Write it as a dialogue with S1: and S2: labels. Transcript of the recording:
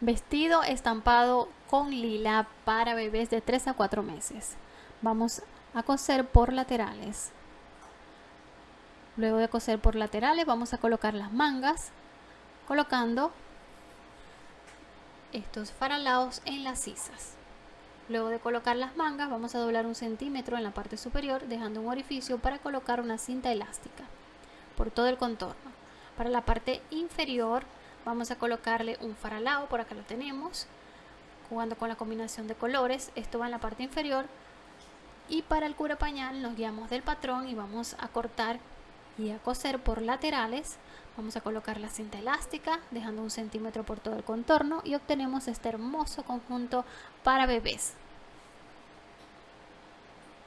S1: Vestido estampado con lila para bebés de 3 a 4 meses. Vamos a coser por laterales. Luego de coser por laterales vamos a colocar las mangas colocando estos faralados en las sisas. Luego de colocar las mangas vamos a doblar un centímetro en la parte superior dejando un orificio para colocar una cinta elástica por todo el contorno. Para la parte inferior vamos a colocarle un faralao, por acá lo tenemos, jugando con la combinación de colores, esto va en la parte inferior. Y para el cura pañal nos guiamos del patrón y vamos a cortar y a coser por laterales. Vamos a colocar la cinta elástica dejando un centímetro por todo el contorno y obtenemos este hermoso conjunto para bebés